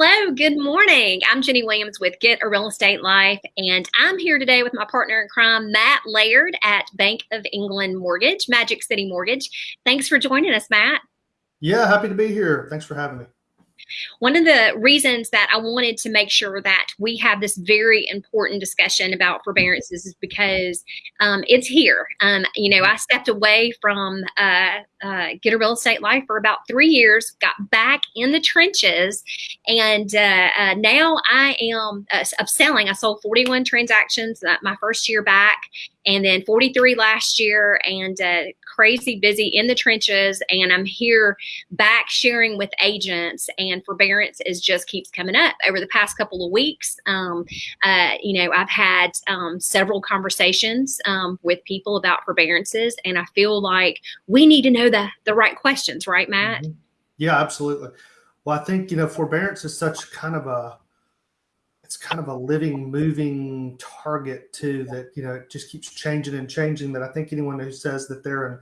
Hello, good morning. I'm Jenny Williams with Get a Real Estate Life, and I'm here today with my partner in crime, Matt Laird at Bank of England Mortgage, Magic City Mortgage. Thanks for joining us, Matt. Yeah, happy to be here. Thanks for having me. One of the reasons that I wanted to make sure that we have this very important discussion about forbearances is because um, it's here. Um, you know, I stepped away from uh, uh, Get a Real Estate Life for about three years, got back in the trenches, and uh, uh now I am uh, of selling. I sold 41 transactions uh, my first year back, and then 43 last year, and crazy busy in the trenches. And I'm here back sharing with agents, and forbearance is just keeps coming up over the past couple of weeks. Um, you know, I've had um, several conversations um, with people about forbearances, and I feel like we need to know the the right questions, right, Matt? Mm-hmm. Yeah, absolutely. Well, I think you know forbearance is such kind of a it's kind of a living, moving target too that you know it just keeps changing and changing. That I think anyone who says that they're an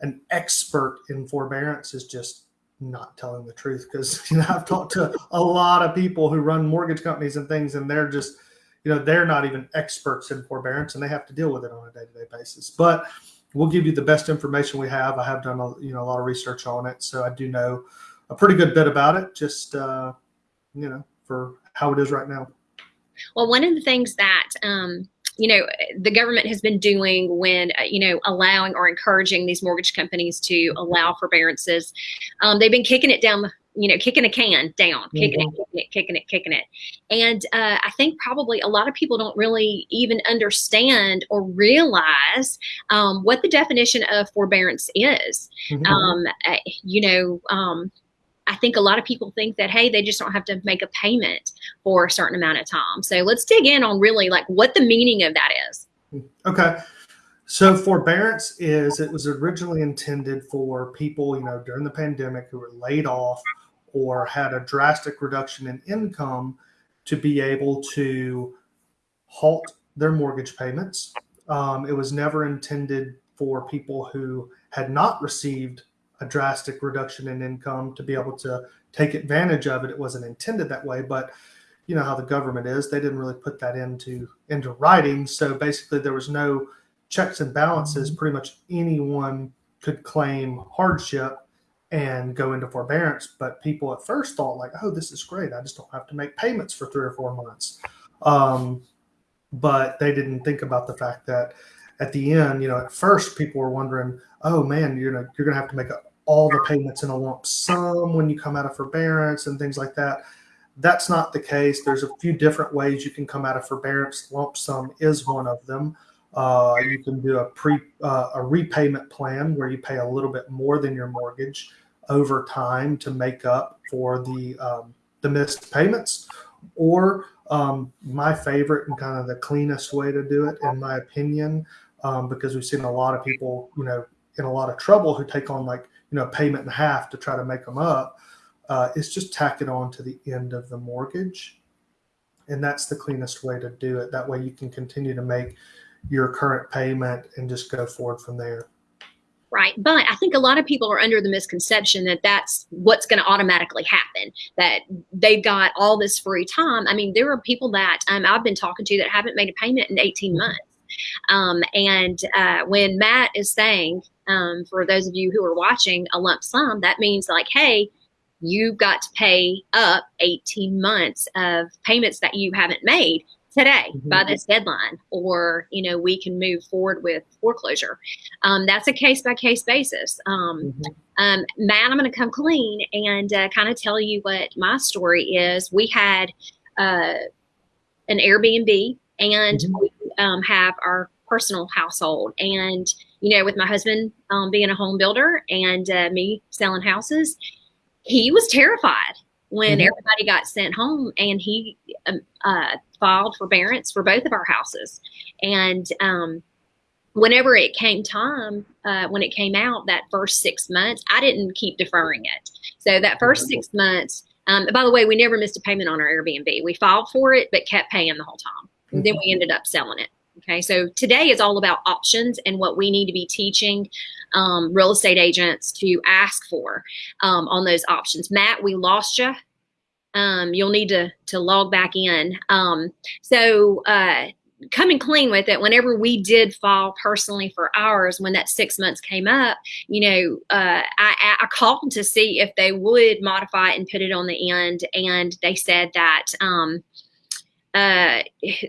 an expert in forbearance is just not telling the truth because you know I've talked to a lot of people who run mortgage companies and things, and they're just you know they're not even experts in forbearance and they have to deal with it on a day-to-day basis. But we'll give you the best information we have. I have done a, you know a lot of research on it, so I do know a pretty good bit about it. Just uh, you know for how it is right now. Well, one of the things that um, you know the government has been doing when uh, you know allowing or encouraging these mortgage companies to allow forbearances, um, they've been kicking it down the you know, kicking a can down, kicking mm-hmm. it, kicking it, kicking it, kicking it. And uh, I think probably a lot of people don't really even understand or realize um, what the definition of forbearance is. Mm-hmm. Um, uh, you know, um, I think a lot of people think that, hey, they just don't have to make a payment for a certain amount of time. So let's dig in on really like what the meaning of that is. Okay. So forbearance is it was originally intended for people, you know, during the pandemic who were laid off or had a drastic reduction in income to be able to halt their mortgage payments. Um, it was never intended for people who had not received a drastic reduction in income to be able to take advantage of it. It wasn't intended that way, but you know how the government is; they didn't really put that into into writing. So basically, there was no checks and balances. Mm-hmm. Pretty much anyone could claim hardship and go into forbearance. But people at first thought like, oh, this is great. I just don't have to make payments for three or four months. Um, but they didn't think about the fact that at the end, you know, at first people were wondering, oh man, you're gonna you're gonna have to make all the payments in a lump sum when you come out of forbearance and things like that. That's not the case. There's a few different ways you can come out of forbearance. Lump sum is one of them. Uh, you can do a pre uh, a repayment plan where you pay a little bit more than your mortgage over time to make up for the um, the missed payments, or um, my favorite and kind of the cleanest way to do it, in my opinion, um, because we've seen a lot of people, you know, in a lot of trouble who take on like you know payment and a half to try to make them up. Uh, is just tack it on to the end of the mortgage, and that's the cleanest way to do it. That way, you can continue to make your current payment and just go forward from there. Right. But I think a lot of people are under the misconception that that's what's going to automatically happen, that they've got all this free time. I mean, there are people that um, I've been talking to that haven't made a payment in 18 months. Um, and uh, when Matt is saying, um, for those of you who are watching, a lump sum, that means like, hey, you've got to pay up 18 months of payments that you haven't made today mm-hmm. by this deadline or you know we can move forward with foreclosure um, that's a case by case basis um, mm-hmm. um, matt i'm going to come clean and uh, kind of tell you what my story is we had uh, an airbnb and mm-hmm. we um, have our personal household. And you know with my husband um, being a home builder and uh, me selling houses he was terrified when mm-hmm. everybody got sent home and he um, uh, filed forbearance for both of our houses. And um, whenever it came time uh, when it came out that first six months i didn't keep deferring it. So that 1st mm-hmm. six months um, by the way we never missed a payment on our airbnb. We filed for it but kept paying the whole time and then we mm-hmm. ended up selling it okay so today is all about options and what we need to be teaching um, real estate agents to ask for um, on those options. Matt, we lost you. um, you'll need to to log back in. Um, so uh, coming clean with it whenever we did file personally for ours when that six months came up you know uh, I, I, called to see if they would modify it and put it on the end and they said that um, uh,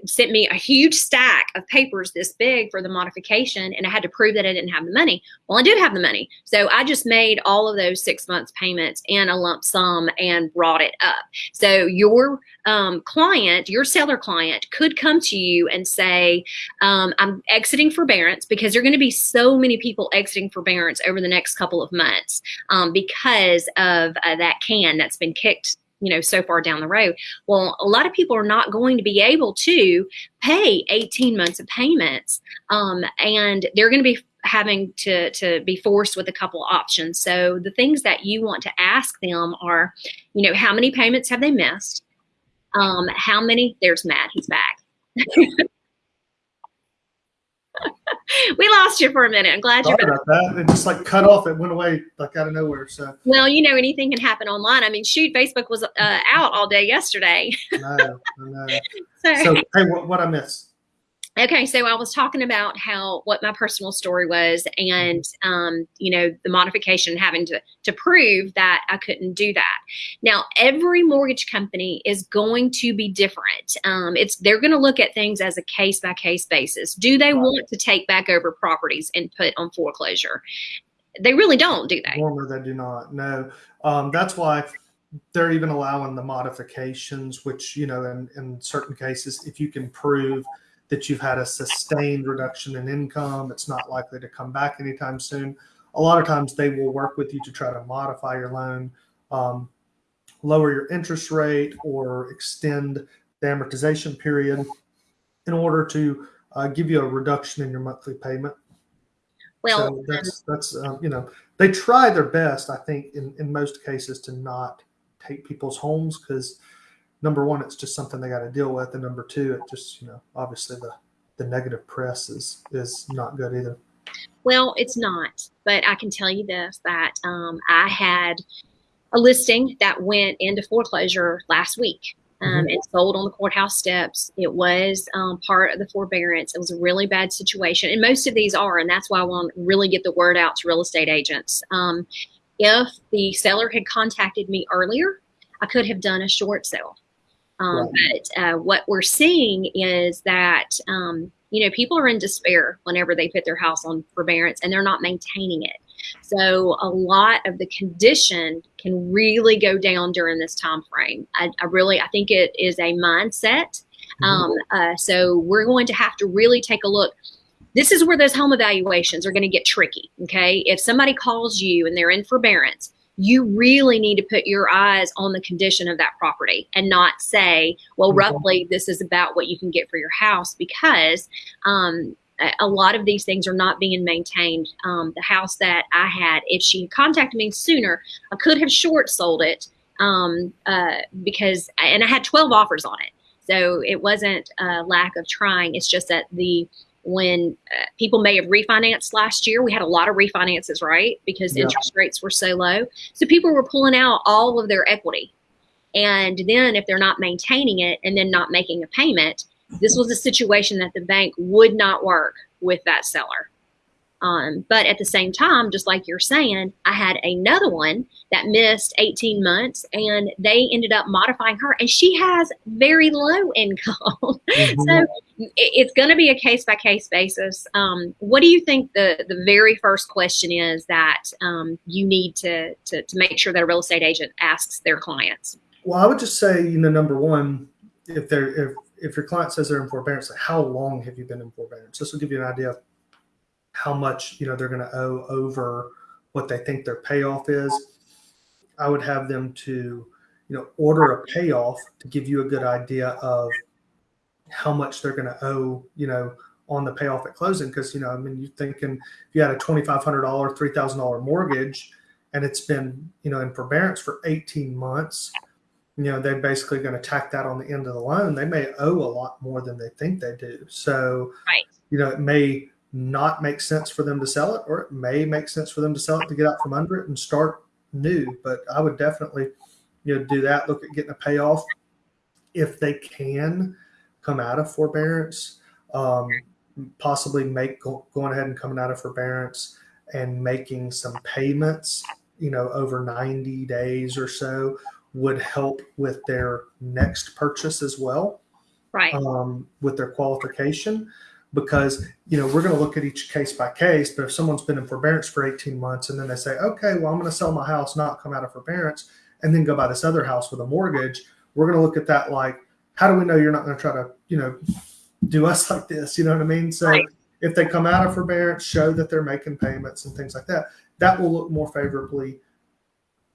sent me a huge stack of papers this big for the modification, and I had to prove that I didn't have the money. Well, I did have the money, so I just made all of those six months payments in a lump sum and brought it up. So your um, client, your seller client, could come to you and say, um, "I'm exiting forbearance," because there are going to be so many people exiting forbearance over the next couple of months um, because of uh, that can that's been kicked you know so far down the road. Well a lot of people are not going to be able to pay 18 months of payments um, and they're going to be having to to be forced with a couple options. So the things that you want to ask them are you know how many payments have they missed? Um, how many there's matt he's back we lost you for a minute. I'm glad Sorry you're about that. It just like cut off. It went away like out of nowhere. So well, you know, anything can happen online. I mean, shoot, Facebook was uh, out all day yesterday. no, no. So, so hey, what, what I missed? Okay, so I was talking about how what my personal story was, and um, you know the modification having to to prove that I couldn't do that. Now, every mortgage company is going to be different. Um, it's they're going to look at things as a case by case basis. Do they right. want to take back over properties and put on foreclosure? They really don't, do they? Warmer, they do not. No, um, that's why they're even allowing the modifications, which you know, in, in certain cases, if you can prove that you've had a sustained reduction in income. It's not likely to come back anytime soon. A lot of times they will work with you to try to modify your loan, um, lower your interest rate, or extend the amortization period in order to uh, give you a reduction in your monthly payment. Well, so that's that's um, you know they try their best. I think in in most cases to not take people's homes because number one, it's just something they got to deal with, and number two, it just you know obviously the the negative press is is not good either. Well, it's not, but I can tell you this: that um, I had a listing that went into foreclosure last week. Um, mm-hmm. and sold on the courthouse steps. It was um, part of the forbearance. It was a really bad situation, and most of these are, and that's why I want to really get the word out to real estate agents. Um, if the seller had contacted me earlier, I could have done a short sale. Um, right. But uh, what we're seeing is that um, you know people are in despair whenever they put their house on forbearance and they're not maintaining it. So a lot of the condition can really go down during this time frame. I, I really I think it is a mindset. Mm-hmm. Um, uh, so we're going to have to really take a look this is where those home evaluations are going to get tricky. Okay. If somebody calls you and they're in forbearance, you really need to put your eyes on the condition of that property and not say, well, mm-hmm. roughly this is about what you can get for your house because um, a lot of these things are not being maintained. Um, the house that I had, if she contacted me sooner, I could have short sold it um, uh, because, and I had 12 offers on it. So it wasn't a lack of trying. It's just that the when uh, people may have refinanced last year. We had a lot of refinances, right? Because yeah. interest rates were so low. So people were pulling out all of their equity. And then if they're not maintaining it and then not making a payment, this was a situation that the bank would not work with that seller. Um, but at the same time, just like you're saying, I had another one that missed 18 months and they ended up modifying her and she has very low income. Mm-hmm. so it's going to be a case by case basis. Um, what do you think the, the very first question is that um, you need to, to, to make sure that a real estate agent asks their clients? Well, I would just say, you know, number one, if they're, if, if your client says they're in forbearance, how long have you been in forbearance? This will give you an idea of how much you know they're going to owe over what they think their payoff is. I would have them to you know order a payoff to give you a good idea of how much they're going to owe you know on the payoff at closing because you know I mean you're thinking if you had a twenty five hundred dollar three thousand dollar mortgage and it's been you know in forbearance for 18 months you know they're basically going to tack that on the end of the loan they may owe a lot more than they think they do so right. you know it may not make sense for them to sell it, or it may make sense for them to sell it to get out from under it and start new. But I would definitely you know, do that. Look at getting a payoff if they can come out of forbearance. Um, possibly make go, going ahead and coming out of forbearance and making some payments, you know, over 90 days or so would help with their next purchase as well. Right. Um, with their qualification because you know we're going to look at each case by case but if someone's been in forbearance for 18 months and then they say okay well i'm going to sell my house not come out of forbearance and then go buy this other house with a mortgage we're going to look at that like how do we know you're not going to try to you know do us like this you know what i mean so right. if they come out of forbearance show that they're making payments and things like that that will look more favorably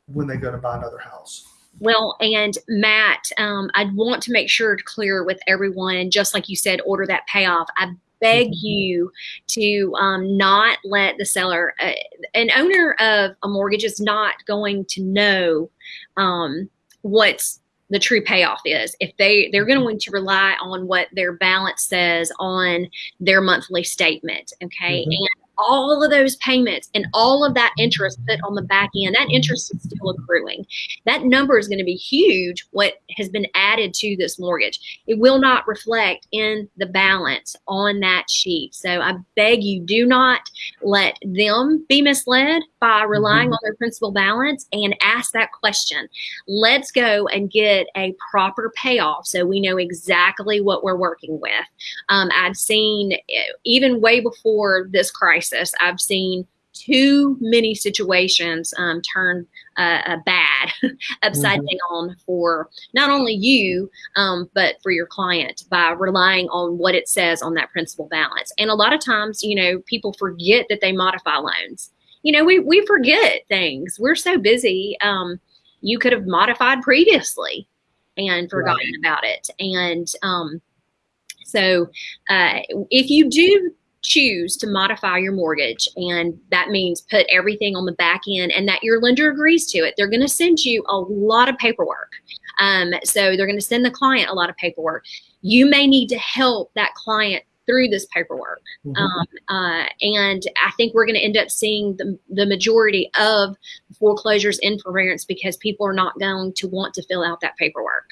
when they go to buy another house well, and Matt, um, I'd want to make sure to clear with everyone, just like you said, order that payoff. I beg mm-hmm. you to um, not let the seller, uh, an owner of a mortgage is not going to know um, what's the true payoff is if they they're going mm-hmm. to rely on what their balance says on their monthly statement okay mm-hmm. and all of those payments and all of that interest put on the back end, that interest is still accruing. That number is going to be huge, what has been added to this mortgage. It will not reflect in the balance on that sheet. So I beg you, do not let them be misled by relying mm-hmm. on their principal balance and ask that question. Let's go and get a proper payoff so we know exactly what we're working with. Um, I've seen, eh, even way before this crisis, I've seen too many situations um, turn uh, uh, bad, upside mm-hmm. down for not only you, um, but for your client by relying on what it says on that principal balance. And a lot of times, you know, people forget that they modify loans. You know, we, we forget things. We're so busy. Um, you could have modified previously and forgotten right. about it. And um, so uh, if you do choose to modify your mortgage. And that means put everything on the back end and that your lender agrees to it. They're going to send you a lot of paperwork. Um, so they're going to send the client a lot of paperwork. You may need to help that client through this paperwork. Mm-hmm. um, uh, and i think we're going to end up seeing the, the majority of foreclosures in forbearance because people are not going to want to fill out that paperwork.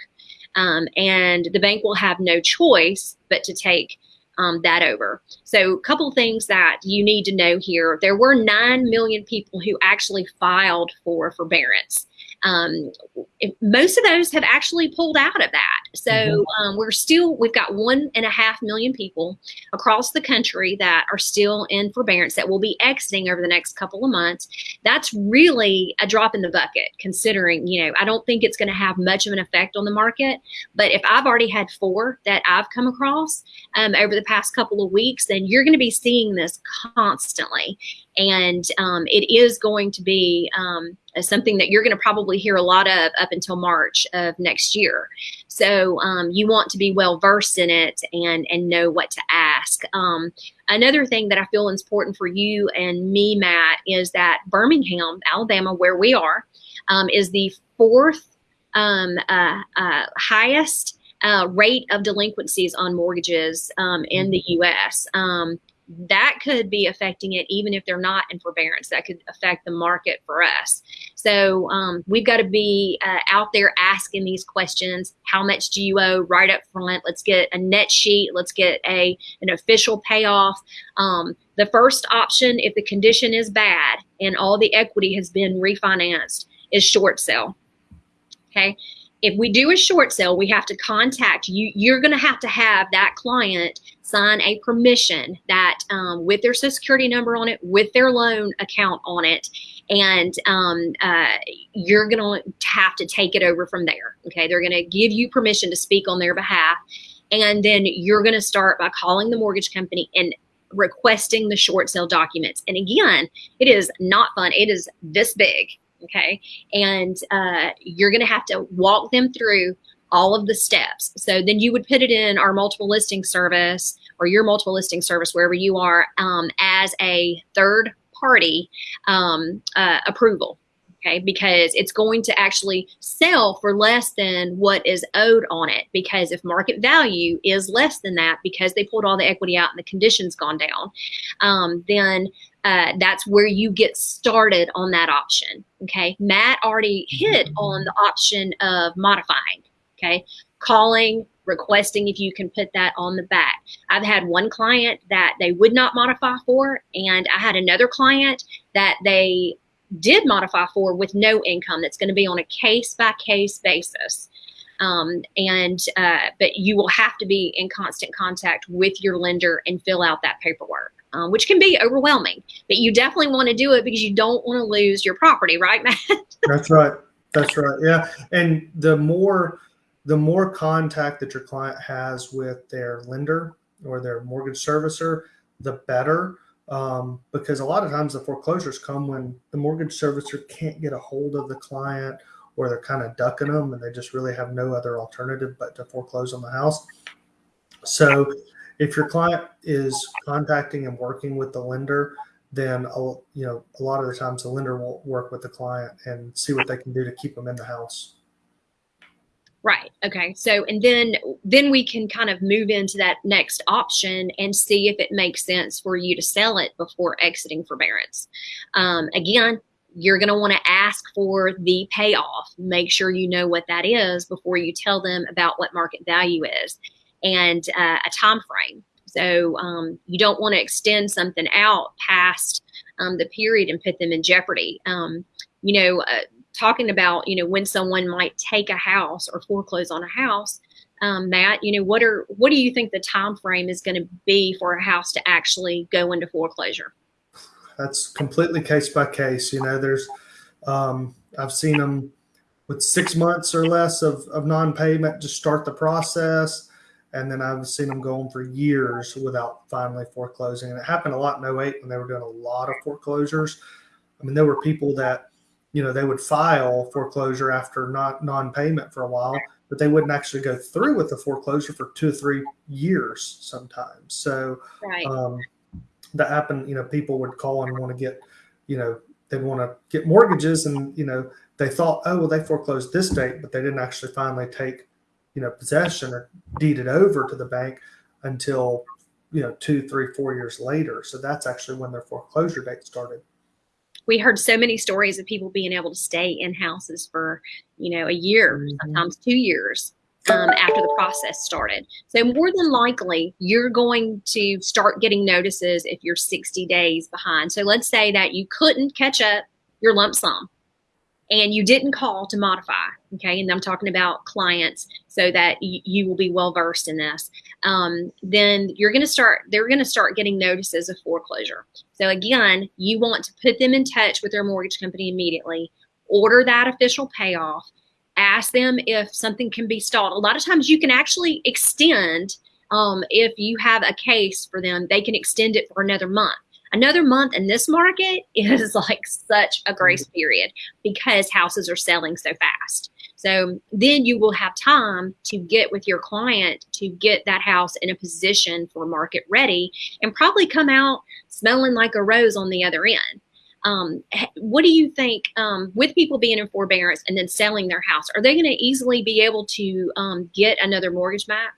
Um, and the bank will have no choice but to take um, that over. So, a couple things that you need to know here: there were nine million people who actually filed for forbearance. Um, most of those have actually pulled out of that. So mm-hmm. um, we're still, we've got one and a half million people across the country that are still in forbearance that will be exiting over the next couple of months. That's really a drop in the bucket, considering, you know, I don't think it's going to have much of an effect on the market. But if I've already had four that I've come across um, over the past couple of weeks, then you're going to be seeing this constantly. And um, it is going to be, um, something that you're going to probably hear a lot of up until March of next year. So um, you want to be well versed in it and and know what to ask. Um, another thing that I feel is important for you and me, Matt, is that Birmingham, Alabama, where we are, um, is the fourth um, uh, uh, highest uh, rate of delinquencies on mortgages um, in the U.S. Um, that could be affecting it even if they're not in forbearance. That could affect the market for us. So um, we've got to be uh, out there asking these questions. How much do you owe? Right up front. Let's get a net sheet. Let's get a an official payoff. Um, the first option if the condition is bad and all the equity has been refinanced is short sale okay? If we do a short sale, we have to contact you. You're going to have to have that client sign a permission that um, with their social security number on it, with their loan account on it, and um, uh, you're going to have to take it over from there. Okay, they're going to give you permission to speak on their behalf, and then you're going to start by calling the mortgage company and requesting the short sale documents. And again, it is not fun. It is this big okay and uh, you're going to have to walk them through all of the steps. So then you would put it in our multiple listing service or your multiple listing service wherever you are um, as a third party um, uh, approval okay? Because it's going to actually sell for less than what is owed on it because if market value is less than that because they pulled all the equity out and the conditions gone down um, then uh, that's where you get started on that option okay? Matt already hit on the option of modifying okay calling requesting if you can put that on the back. I've had one client that they would not modify for, and I had another client that they did modify for with no income that's going to be on a case by case basis. Um, and uh, but you will have to be in constant contact with your lender and fill out that paperwork, um, which can be overwhelming. But you definitely want to do it because you don't want to lose your property, right, Matt? That's right. That's right. Yeah, and the more the more contact that your client has with their lender or their mortgage servicer, the better um, because a lot of times the foreclosures come when the mortgage servicer can't get a hold of the client or they're kind of ducking them and they just really have no other alternative but to foreclose on the house. So if your client is contacting and working with the lender, then you know a lot of the times the lender will work with the client and see what they can do to keep them in the house. Right. Okay. So, and then then we can kind of move into that next option and see if it makes sense for you to sell it before exiting forbearance. Um, again, you're going to want to ask for the payoff. Make sure you know what that is before you tell them about what market value is and uh, a time frame. So um, you don't want to extend something out past um, the period and put them in jeopardy. Um, you know, uh, talking about, you know, when someone might take a house or foreclose on a house, um, Matt, you know, what are what do you think the time frame is going to be for a house to actually go into foreclosure? That's completely case by case. You know, there's um, I've seen them with six months or less of, of non-payment to start the process. And then I've seen them go on for years without finally foreclosing. And it happened a lot in 08 when they were doing a lot of foreclosures. I mean, there were people that you know, they would file foreclosure after not non-payment for a while, but they wouldn't actually go through with the foreclosure for two or three years sometimes. So right. um, that happened, you know, people would call and want to get, you know, they'd want to get mortgages and, you know, they thought, oh, well, they foreclosed this date, but they didn't actually finally take, you know, possession or deed it over to the bank until, you know, two, three, four years later. So that's actually when their foreclosure date started we heard so many stories of people being able to stay in houses for you know a year mm-hmm. sometimes two years um, after the process started. So more than likely you're going to start getting notices if you're 60 days behind. So let's say that you couldn't catch up your lump sum and you didn't call to modify okay? And i'm talking about clients so that you will be well versed in this. Um, then you're going to start they're going to start getting notices of foreclosure. So again you want to put them in touch with their mortgage company immediately order that official payoff ask them if something can be stalled. A lot of times you can actually extend um, if you have a case for them they can extend it for another month another month in this market is like such a grace mm-hmm. period because houses are selling so fast. So then you will have time to get with your client to get that house in a position for market ready and probably come out smelling like a rose on the other end. Um, what do you think um, with people being in forbearance and then selling their house? Are they going to easily be able to um, get another mortgage Matt?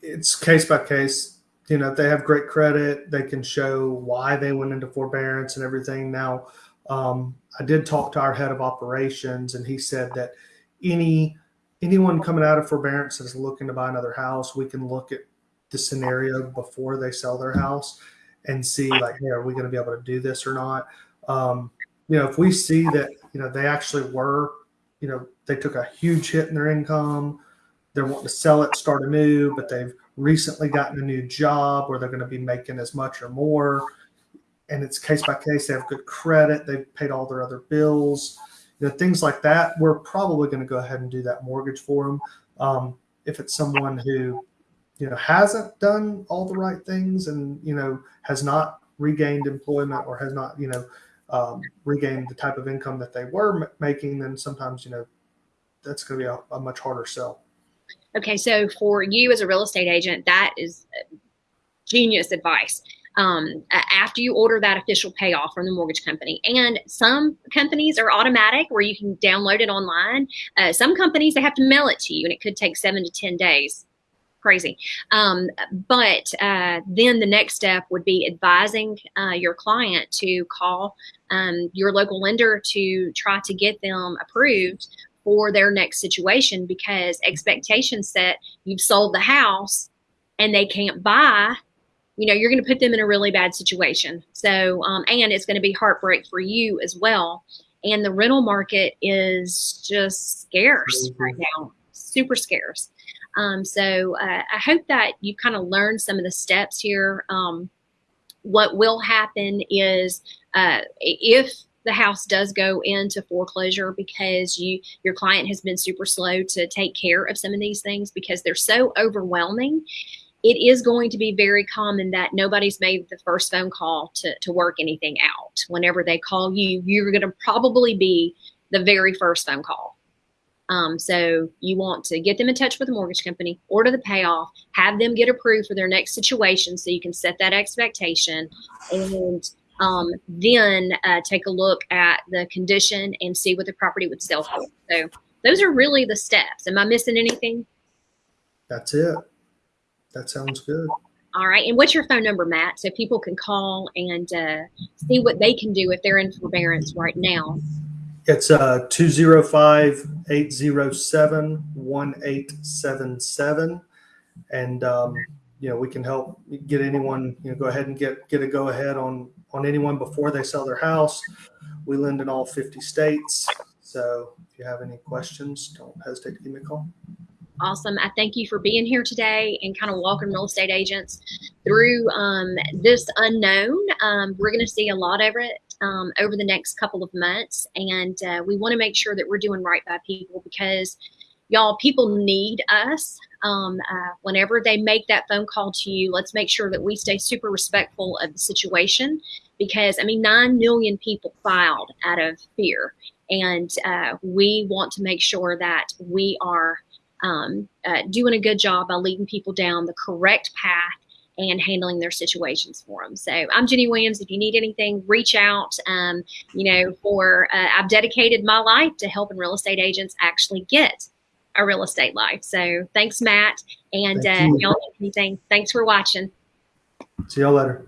It's case by case you know, they have great credit, they can show why they went into forbearance and everything. Now, um, I did talk to our head of operations, and he said that any anyone coming out of forbearance that's looking to buy another house, we can look at the scenario before they sell their house and see like, hey, are we going to be able to do this or not? Um, you know, if we see that you know they actually were, you know, they took a huge hit in their income, they're wanting to sell it, start anew, but they've recently gotten a new job where they're going to be making as much or more. And it's case by case. They have good credit. They've paid all their other bills. You know, things like that. We're probably going to go ahead and do that mortgage for them. Um, if it's someone who, you know, hasn't done all the right things and, you know, has not regained employment or has not, you know, um, regained the type of income that they were making, then sometimes, you know, that's going to be a, a much harder sell. Okay, so for you as a real estate agent, that is genius advice. um, after you order that official payoff from the mortgage company. And some companies are automatic where you can download it online. Uh, some companies, they have to mail it to you and it could take seven to 10 days crazy. Um, but uh, then the next step would be advising uh, your client to call um, your local lender to try to get them approved for their next situation because expectations set you've sold the house and they can't buy you know you're going to put them in a really bad situation. So um, and it's going to be heartbreak for you as well. And the rental market is just scarce mm-hmm. right now super scarce. Um, so uh, i hope that you kind of learned some of the steps here. Um, what will happen is uh, if the house does go into foreclosure because you your client has been super slow to take care of some of these things because they're so overwhelming. It is going to be very common that nobody's made the first phone call to, to work anything out. Whenever they call you you're going to probably be the very first phone call. Um, so you want to get them in touch with the mortgage company, order the payoff, have them get approved for their next situation so you can set that expectation. And um, then uh, take a look at the condition and see what the property would sell for. So those are really the steps. Am I missing anything? That's it. That sounds good. All right. And what's your phone number, Matt? So people can call and uh, see what they can do if they're in forbearance right now. It's uh, 205 807 1877. And, um, you know, we can help get anyone, you know, go ahead and get, get a go ahead on on anyone before they sell their house. We lend in all 50 states. So if you have any questions, don't hesitate to give me a call. Awesome. I thank you for being here today and kind of walking real estate agents through um, this unknown. Um, we're going to see a lot of it um, over the next couple of months. And uh, we want to make sure that we're doing right by people because y'all, people need us. Um, uh, whenever they make that phone call to you, let's make sure that we stay super respectful of the situation because, I mean, 9 million people filed out of fear. And uh, we want to make sure that we are um, uh, doing a good job by leading people down the correct path and handling their situations for them. So I'm Jenny Williams. If you need anything, reach out. Um, you know, for uh, I've dedicated my life to helping real estate agents actually get a real estate life. So thanks, Matt. And Thank uh, y'all anything. Thanks for watching. See y'all later.